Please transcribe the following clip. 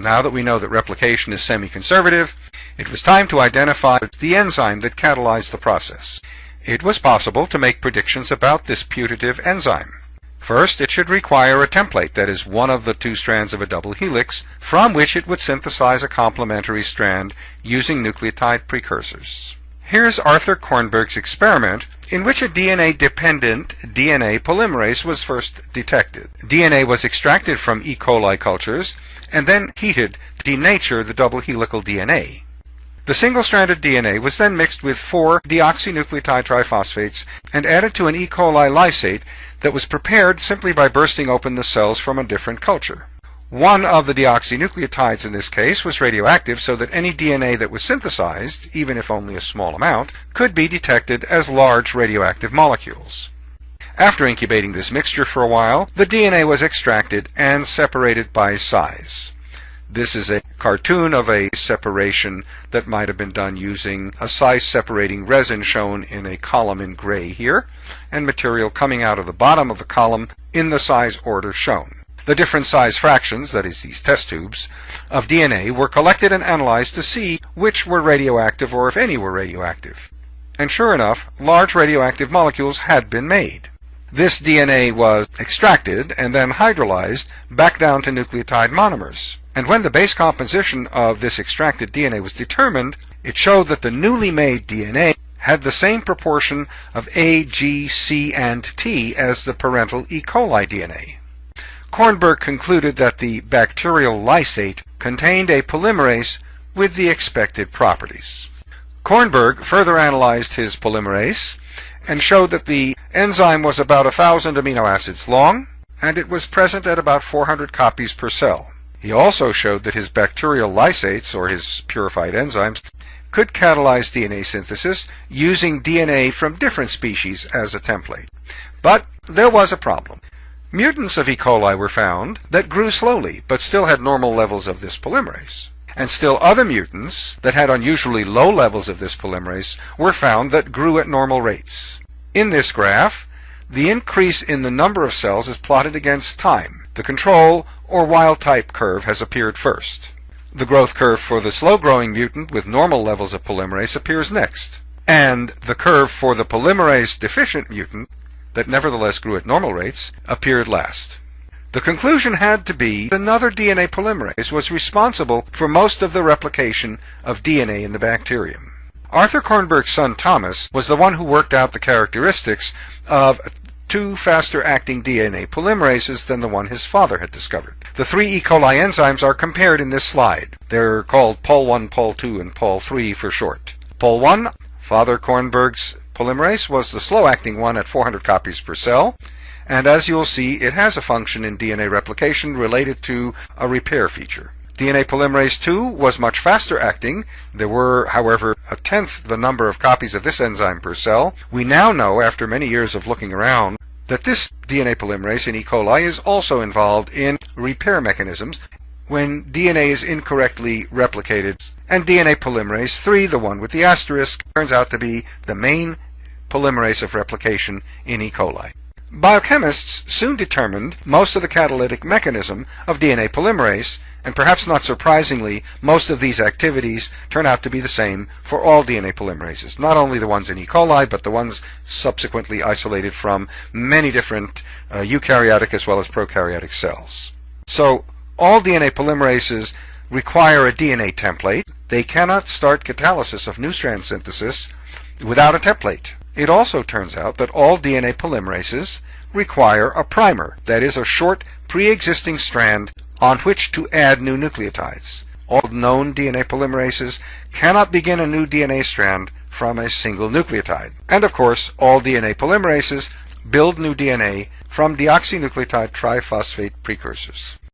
Now that we know that replication is semi-conservative, it was time to identify the enzyme that catalyzed the process. It was possible to make predictions about this putative enzyme. First, it should require a template, that is, one of the two strands of a double helix, from which it would synthesize a complementary strand using nucleotide precursors. Here's Arthur Kornberg's experiment in which a DNA-dependent DNA polymerase was first detected. DNA was extracted from E. coli cultures and then heated to denature the double helical DNA. The single-stranded DNA was then mixed with four deoxynucleotide triphosphates and added to an E. coli lysate that was prepared simply by bursting open the cells from a different culture. One of the deoxynucleotides in this case was radioactive so that any DNA that was synthesized, even if only a small amount, could be detected as large radioactive molecules. After incubating this mixture for a while, the DNA was extracted and separated by size. This is a cartoon of a separation that might have been done using a size separating resin shown in a column in gray here, and material coming out of the bottom of the column in the size order shown. The different size fractions, that is these test tubes, of DNA were collected and analyzed to see which were radioactive or if any were radioactive. And sure enough, large radioactive molecules had been made. This DNA was extracted and then hydrolyzed back down to nucleotide monomers. And when the base composition of this extracted DNA was determined, it showed that the newly made DNA had the same proportion of A, G, C, and T as the parental E. coli DNA. Kornberg concluded that the bacterial lysate contained a polymerase with the expected properties. Kornberg further analyzed his polymerase and showed that the enzyme was about a thousand amino acids long, and it was present at about 400 copies per cell. He also showed that his bacterial lysates, or his purified enzymes, could catalyze DNA synthesis using DNA from different species as a template. But there was a problem. Mutants of E. coli were found that grew slowly, but still had normal levels of this polymerase. And still other mutants that had unusually low levels of this polymerase were found that grew at normal rates. In this graph, the increase in the number of cells is plotted against time. The control or wild type curve has appeared first. The growth curve for the slow-growing mutant with normal levels of polymerase appears next. And the curve for the polymerase deficient mutant that nevertheless grew at normal rates appeared last. The conclusion had to be that another DNA polymerase was responsible for most of the replication of DNA in the bacterium. Arthur Kornberg's son Thomas was the one who worked out the characteristics of two faster acting DNA polymerases than the one his father had discovered. The three E. coli enzymes are compared in this slide. They're called Pol1, Pol2, and Pol3 for short. Pol1, Father Kornberg's polymerase, was the slow acting one at 400 copies per cell and as you'll see, it has a function in DNA replication related to a repair feature. DNA polymerase II was much faster acting. There were, however, a tenth the number of copies of this enzyme per cell. We now know, after many years of looking around, that this DNA polymerase in E. coli is also involved in repair mechanisms when DNA is incorrectly replicated. And DNA polymerase III, the one with the asterisk, turns out to be the main polymerase of replication in E. coli. Biochemists soon determined most of the catalytic mechanism of DNA polymerase, and perhaps not surprisingly, most of these activities turn out to be the same for all DNA polymerases, not only the ones in E. coli, but the ones subsequently isolated from many different uh, eukaryotic as well as prokaryotic cells. So, all DNA polymerases require a DNA template. They cannot start catalysis of new strand synthesis without a template. It also turns out that all DNA polymerases require a primer, that is, a short pre-existing strand on which to add new nucleotides. All known DNA polymerases cannot begin a new DNA strand from a single nucleotide. And of course, all DNA polymerases build new DNA from deoxynucleotide triphosphate precursors.